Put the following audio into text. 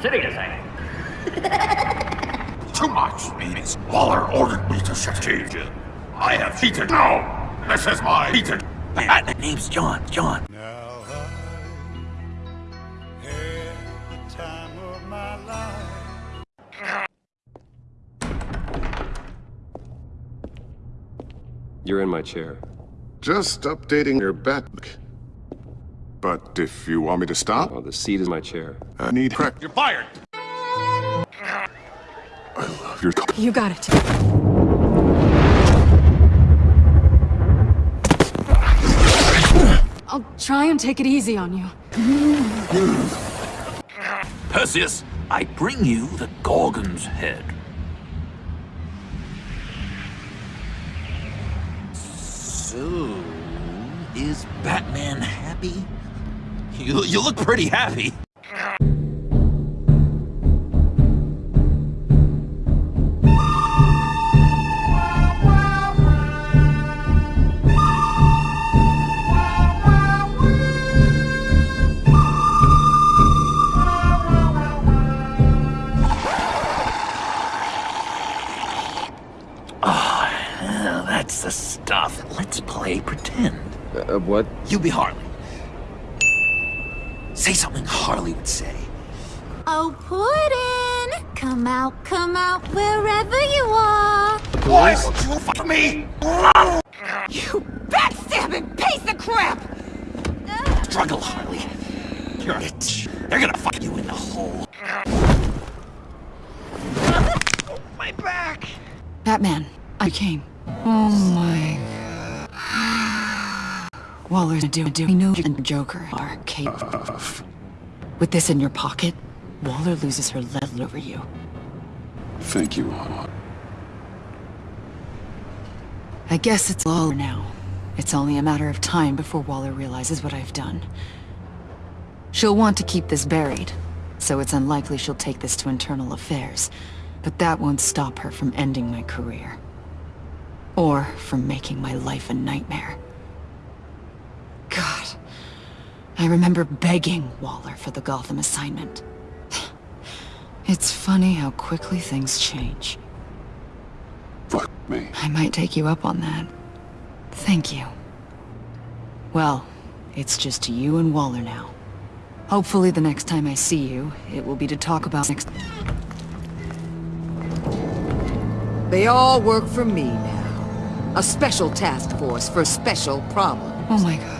serious, eh? Too much means Waller ordered me to shut you. I have cheated. No! This is my cheated. My name's John. John. Now I the time of my life. You're in my chair. Just updating your back. But if you want me to stop, Oh, the seat is my chair. I need crack. You're fired. I love your. You got it. I'll try and take it easy on you. Perseus, I bring you the Gorgon's head. So, is Batman happy? You, you look pretty happy. Ah, that's the stuff. Let's play pretend. Uh, what? You be Harley. Say something Harley would say. Oh, Puddin'! Come out, come out, wherever you are! Why would you fuck me? You backstabbing piece of crap! Struggle, Harley. You're a bitch. They're gonna fuck you in the hole. oh, My back! Batman, I came. Oh my. Waller's do do. We know and Joker are capable. With this in your pocket, Waller loses her level over you. Thank you. I guess it's all now. It's only a matter of time before Waller realizes what I've done. She'll want to keep this buried, so it's unlikely she'll take this to internal affairs. But that won't stop her from ending my career. Or from making my life a nightmare. God. I remember begging Waller for the Gotham assignment. It's funny how quickly things change. Fuck me. I might take you up on that. Thank you. Well, it's just you and Waller now. Hopefully the next time I see you, it will be to talk about next... They all work for me now. A special task force for special problems. Oh my god.